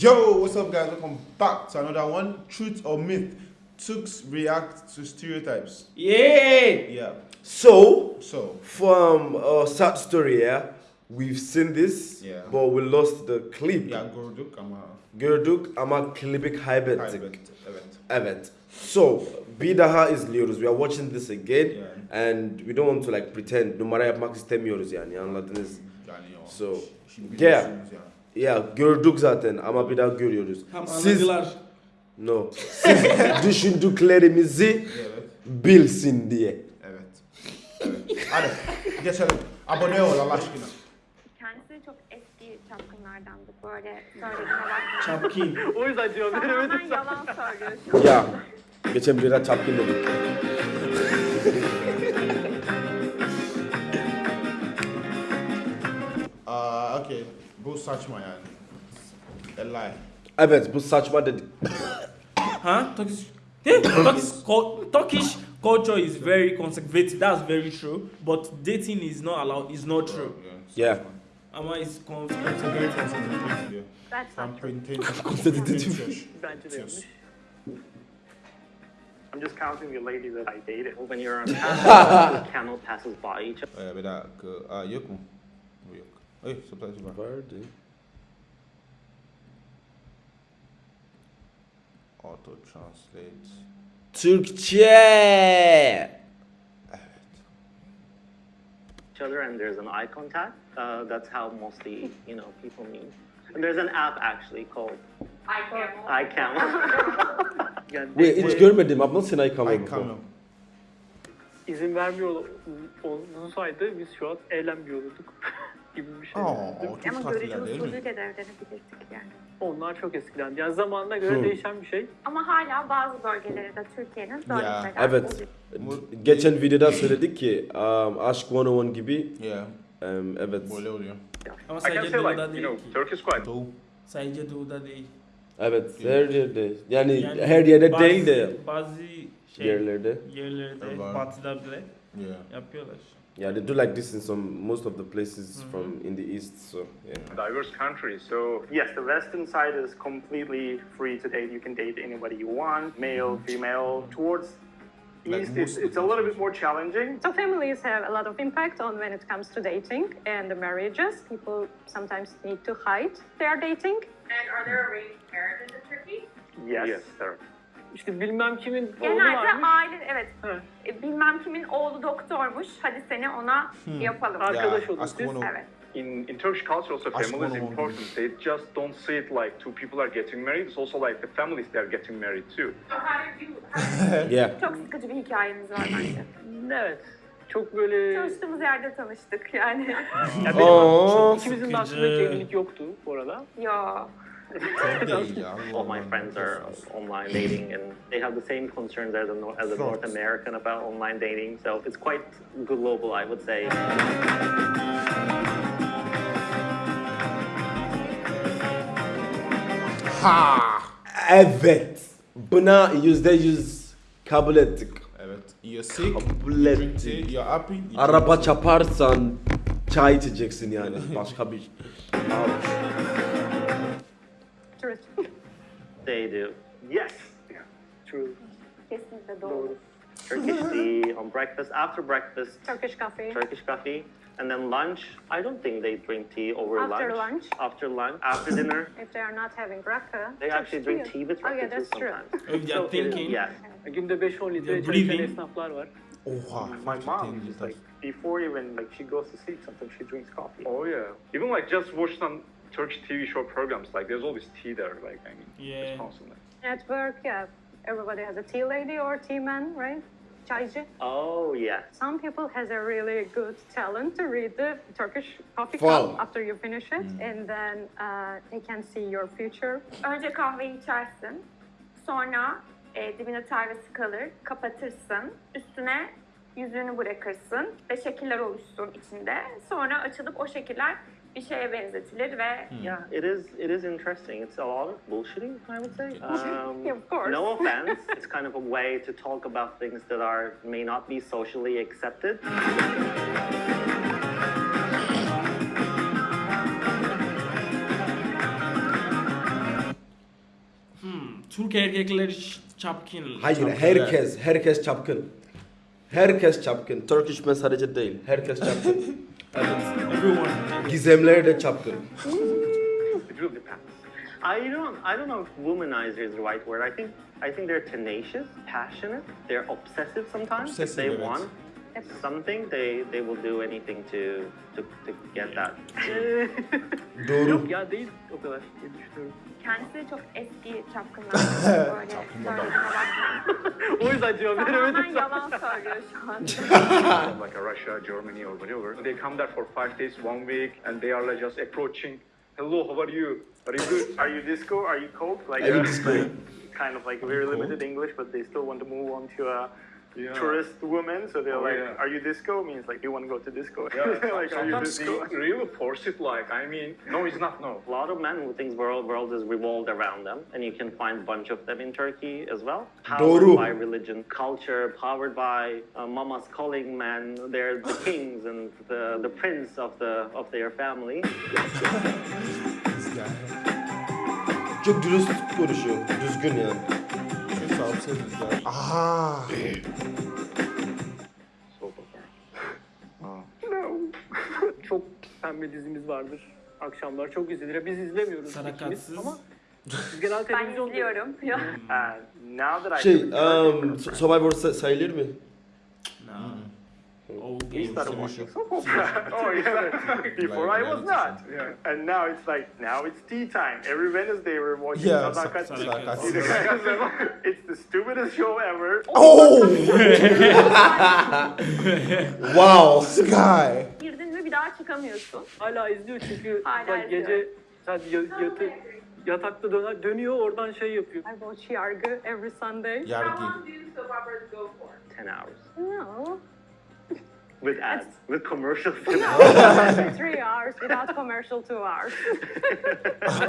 Yo, what's up, guys? Welcome back to another one. Truth or myth? Turks react to stereotypes. Yeah. Yeah. So, So, from a sad story, yeah, we've seen this, Yeah. but we lost the clip. yeah, Gorduk, I'm a Gördük ama klibi kaybettik. private event. So, bir is izliyoruz. We are watching this again. Yeah. And we don't want to like pretend. Numara yapmak istemiyoruz yani anladınız. Yani o. So, yeah. Ya gördük zaten ama bir daha görüyoruz. Tam Siz, anladılar. no. Siz düşündüklerimizi bilsin diye. Evet. Evet. Hadi geçelim. Abone ol Allah aşkına. Kendisi çok eski çapkınlardandı böyle söylediğine bakmayın. Çapkin. O yüzden cevap Tamamen yalan söylüyor şu an. Ya geçen bir ara çapkın dedik. Saçma yani. A lie. Evet bu saçma dedik. Huh? Turkish. Yeah, Turkish, Turkish culture is very conservative. That's very true. But dating is not allowed. Is not oh, true. Yeah. Ama it's con- Very conservative. conservative diyor. That's From not true. 20 Conservative. Bence Yes. I'm just counting the ladies that I dated. When you're on camel, the camel passes by each Ee, bir dakika. Aa, yok mu? Ay, subtitle var. Vardı. Auto translate. Türkçe. other, and there's an eye contact. Uh, that's how mostly, you know, people meet. And there's an app actually called iCamel. Yani Wait, hiç görmedim. I've not seen I come Ay before. kamyon. izin vermiyor olsaydı biz şu an eğlenmiyor olurduk gibi bir şey. Aa, mi? çok Ama tatlılar görücü değil mi? usulüyle de evlenebilirdik yani. Onlar çok eskidendi. Yani zamanına göre Hmm. değişen bir şey. Ama hala bazı bölgelerinde Türkiye'nin böyle Ya, şeyler Evet. Geçen videoda söyledik ki um, Aşk 101 gibi. Yeah. Um, evet. Böyle oluyor. Ama I can sadece say doğuda like, you değil know, ki. Turkey is quite Doğu. Sadece doğuda değil. Evet. Her yerde. Yani, Yani her yerde bazı- değil de Bazı şey, yerlerde. yerlerde, Var. batıda bile Yeah. yapıyorlar. Yeah, they do like this in some most of the places Mhm. from in the east. So yeah. diverse country, so Yes, the western side is completely free to date. You can date anybody you want, male, female. Towards Like east, most it's, it's a little bit more challenging. So families have a lot of impact on when it comes to dating and the marriages. People sometimes need to hide their dating. And are there arranged marriages in Turkey? Yes. yes, there. İşte bilmem kimin oğlu Genelde varmış. aile evet. Evet. E, Bilmem kimin oğlu doktormuş. Hadi seni ona yapalım. Arkadaş olun siz. one of- Evet. In in Turkish culture, also Aşk family is important. They just don't see it like two people are getting married. It's also like the families they are getting married too. Yeah. Çok sıkıcı bir hikayeniz var bence. Evet. Çok böyle... Çalıştığımız yerde tanıştık yani. Ya benim, Aa, ikimizin de hiç sıkıcı. evlilik yoktu bu arada. Ya. All my friends are online dating, and they have the same concerns as a, as a North. American about online dating. So it's quite global, I would say. Ha! Evet. Buna yüzde yüz kabul ettik. Evet. You're sick. Kabul ettik. tea. You're happy. you Araba çaparsan çay içeceksin yani. Başka bir. Truth. They do. Yes. Yeah. True. Kesinlikle doğru. Doğru. Turkish tea on breakfast. After breakfast, Turkish coffee. Turkish coffee. And then lunch, I don't think they drink tea over lunch. After lunch. lunch? After lunch. After dinner, If they are not having rakı. they actually drink tea with Oh yeah, rakı too that's true. sometimes. If they are So, thinking, Yes. Günde 5-10 litre You're çay içen breathing. esnaflar var. Oha. My mom just like before even like she goes to sleep, sometimes she drinks coffee. Oh yeah. Even like just watch some Turkish TV show programs. Like there's always tea there. Like I mean, Yeah. constantly. At work, yeah, everybody has a tea lady or tea man, right? Çaycı. Oh yes. Some people has a really good talent to read the Turkish coffee Wow. cup after you finish it, and then uh, they can see your future. Önce kahveyi içersin. Sonra e, dibine tarvesi kalır. Kapatırsın. Üstüne yüzüğünü bırakırsın ve şekiller oluşsun içinde. Sonra açılıp o şekiller bir şeye benzetilir ve Yeah, it is. It is interesting. It's a lot of bullshitting, I would say. Um, Yeah, of course. No offense. it's kind of a way to talk about things that are may not be socially accepted. Türk erkekleri çapkın. Hayır, Çapkın, herkes, herkes çapkın. Herkes çapkın. Turkish men sadece değil. Herkes çapkın. Everyone. Gizemler de çapkın. It really depends. I don't I don't know if womanizer is the right word. I think I think they're tenacious, passionate, they're obsessive sometimes. if Obsessive, they evet. Want something, they they will do anything to to, to get that. Doğru. Yok ya değil o kadar diye düşünüyorum. Kendisi çok eski çapkınlar. Böyle söylediğine bakmayın. O yüzden cevap Tamamen veremedim. yalan söylüyor şu an. Like a Russia, Germany, or whatever. They come there for five days, one week, and they are like just approaching. Hello, how are you? Are you good? Are you disco? Are you cold? Like Are uh, disco? kind of like very limited English, but they still want to move on to a Yeah. tourist woman. So they're Oh, like, yeah. "Are you disco?" Means like "Do you want to go to disco. Yeah, like, are you sometimes disco? really force it. Like, I mean, no, it's not. No. A lot of men who think world world is revolved around them, and you can find a bunch of them in Turkey as well. Powered Doğru. by religion, culture, powered by uh, mama's calling men. They're the kings and the, the prince of the of their family. This guy. Çok dürüst konuşuyor. Düzgün yani. She's so upset with that. Ah. Çok pembe dizimiz vardır. Akşamlar çok izlenir. Biz izlemiyoruz Sadakatsiz. ikimiz ama biz genel Ben televizyon izliyorum. Uh, now that I Şey, um, Survivor sa- sayılır mı? Nah. Oh, we started watching soap opera. oh yeah. Before Like I was not. Yeah. And now it's like now it's tea time. Every Wednesday we're watching Yeah, it's the stupidest show ever. Oh! wow. Guy. Girdin mi bir daha çıkamıyorsun. hala izliyor çünkü Hala izliyor. gece ya- yatı, yatakta döner, dönüyor oradan şey yapıyor. I watch Yargı every Sunday. Yargi. Ten hours No, with ads, with commercials. three hours without commercial, two hours.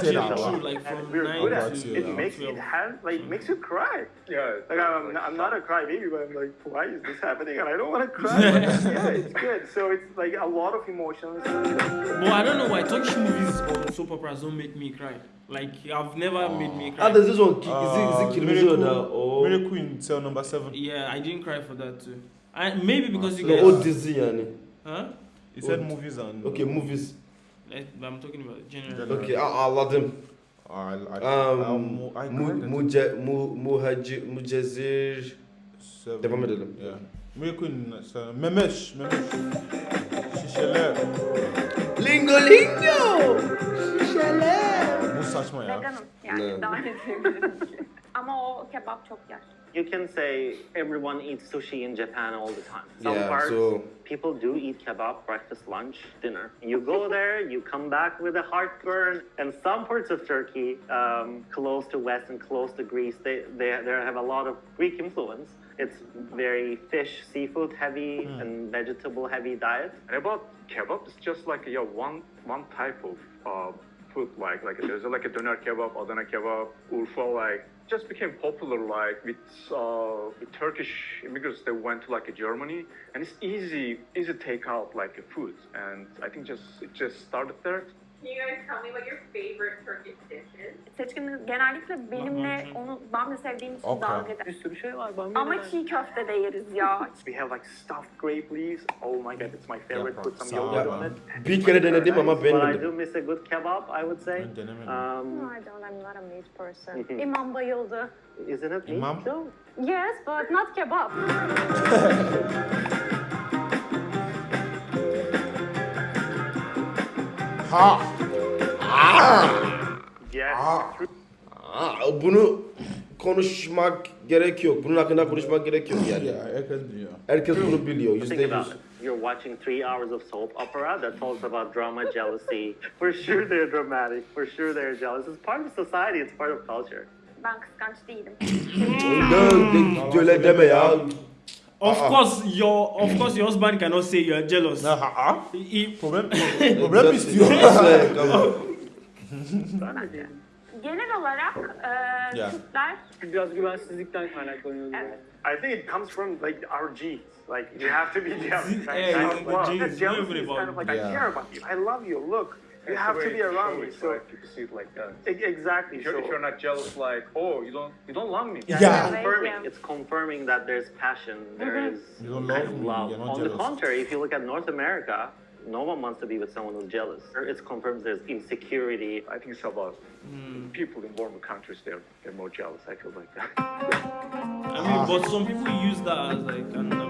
Ten True, hours. like from We're nine good to at That's it. it, It makes it has like makes you cry. Yeah. Like I'm, I'm not a crybaby, but I'm like, why is this happening? And I don't want to cry. But yeah, it's good. So it's like a lot of emotions. But I don't know why Turkish movies or soap operas don't make me cry. Like I've never made me cry. Ah, there's this one. Ki- Uh, izi, izi kırmızı Miracle- orada. O, Miracle in cell number seven. yeah, I didn't cry for that too. I, maybe because you No, guys. o dizi yani. Huh? He said movies and. Okay, movies. Like, I'm talking about general. Okay, anladım. I, I, Um, I, I mu, cried at muce, mu, muhaci, mucezir. Devam edelim. Yeah. Seven. Memesh. Memesh. Şişeler. Lingo lingo. Şişeler. Bu saçma ya. Veganım yani daha ne diyebilirim ki. Ama o kebap çok yer. You can say everyone eats sushi in Japan all the time. Some Yeah, parts, so- people do eat kebab, breakfast, lunch, dinner. You go there, you come back with a heartburn. And some parts of Turkey, um, close to West and close to Greece, they, they, they have a lot of Greek influence. It's very fish, seafood heavy and vegetable heavy diet. And about kebab, it's just like yeah, one one type of uh, food. Like like there's like a doner kebab, Adana kebab, Urfa. Like just became popular like with uh, with Turkish immigrants. They went to like Germany, and it's easy easy take out like a food. And I think just it just started there. Can you guys tell me what your favorite Turkish dish is? Seçkin genellikle benimle onu bamya sevdiğim için Okra. dalga eder. Bir sürü şey var. Ben Ama çiğ köfte de yeriz ya. We have like stuffed grape leaves. Oh my god, it's my favorite. Put some yogurt on it. Bir kere denedim ama But I do beğenmedim. miss a good kebab, I would say. Ben denemedim. No, Um, I don't. I'm not a meat person. Mhm. İmam bayıldı. isn't it meat Imam? Yes, but not kebab. Ha. Yes. Ah. Aa, bunu konuşmak gerek yok. Bunun hakkında konuşmak gerek yok yani. Ya herkes biliyor. Herkes bunu biliyor. Yüzde yüz. You're watching three hours of soap opera that talks about drama, jealousy. For sure they're dramatic. For sure they're jealous. It's part of society. It's part of culture. Ben kıskanç değilim. Öyle deme ya. Of Uh-uh. course, your of course your husband cannot say you are jealous. Ha ha. Uh-uh. He- he- Problem. Problem istiyor. Güzel, tamam. Genel olarak e, Yeah. Türkler Biraz güvensizlikten kaynaklanıyor. Evet. I think it comes from like our genes. Like you have to be jealous. Right? Yeah, Kind it's of like love. genes, That jealousy not is everybody. kind of like I Yeah. care about you. I love you. Look, you have to be around me. So right? people see it like that. e- exactly. If you're, so if you're not jealous, like, oh, you don't, you don't love me. Yeah, Yeah. It's confirming. Yeah. It's confirming that there's passion. There is You don't kind love of me, love. you're not On the contrary, if you look at North America, no one wants to be with someone who's jealous. It confirms there's insecurity. I think it's about Mm. people in warmer countries. They're they're more jealous. I feel like that. I mean, but some people use that as like an avenue to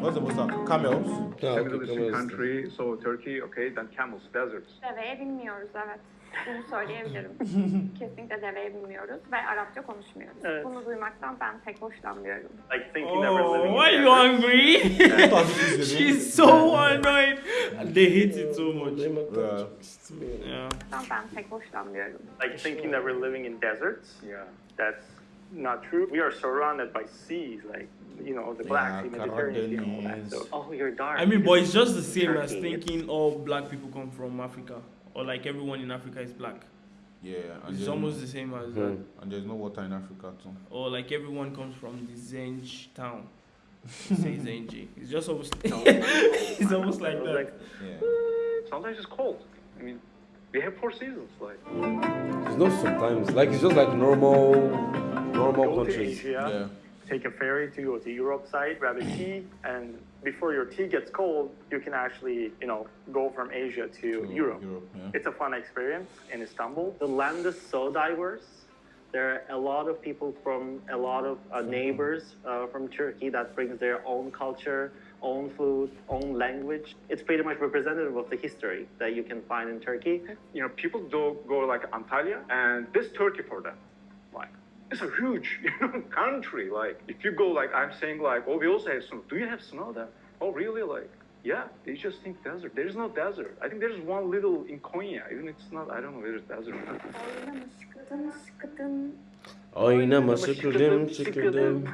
What's the most uh, camels? Kemal country, so Turkey, okay, then camels, deserts. Deveye binmiyoruz evet. Bunu söyleyebilirim. Kesinlikle deveye binmiyoruz ve Arapça konuşmuyoruz. Evet. Bunu duymaktan ben pek hoşlanmıyorum. Like thinking that we're Oh, living why are in you? Toxic is the She's so annoyed. They hate it so much. Yeah. Ben pek hoşlanmıyorum. like thinking that we're living in deserts. Yeah. That's not true. We are surrounded by seas, like you know the Black Yeah, Sea, Mediterranean Sea, and all that. So Oh, you're dark. I mean, but it's just the same as Turkey, thinking all black people come from Africa, or like everyone in Africa is black. Yeah, and It's there's, almost the same as that. And uh, there's no water in Africa too. Or like everyone comes from the Zenj town. Say Zenji. It's just almost. It's almost like that. Like, Yeah. Sometimes it's cold. I mean, we have four seasons. Like, It's not sometimes. Like it's just like normal, normal go to. Asia, Yeah. take a ferry to go to Europe side, grab a tea, and before your tea gets cold, you can actually you know go from Asia to To Europe. Europe, yeah. It's a fun experience in Istanbul. the land is so diverse. There are a lot of people from a lot of uh, neighbors uh, from Turkey that brings their own culture, own food, own language. It's pretty much representative of the history that you can find in Turkey. you know, people do go like Antalya, and this Turkey for them, like, it's a huge, you know, country. Like, if you go, like, I'm saying, like, oh, we also have snow. Do you have snow there? Oh, really? Like, yeah, they just think desert. There is no desert. I think there's one little in Konya. Even it's not. I don't know whether it's desert. Oynama şıkıdın şıkıdın.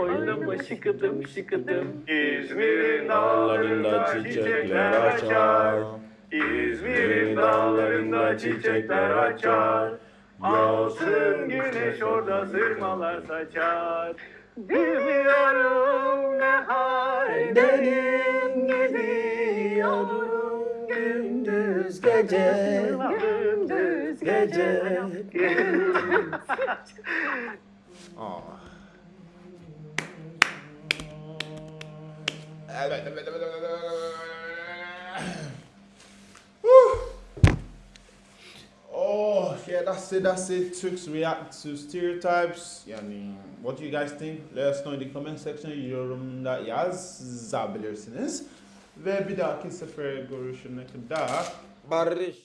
Oynama. Şıkıdım şıkıdım. İzmir'in Dağlarında çiçekler açar. İzmir'in dağlarında çiçekler açar. Yağsın güneş orada sırmalar saçar. Bilmiyorum ne haldenim gidiyorum gündüz gece. Gündüz gece. Oh. Oh, yeah, that's it, that's it. Turks react to stereotypes. Yani, what do you guys think? Let us know in the comment section. Yorumda yazabilirsiniz. Ve bir dahaki sefer görüşene kadar Barış.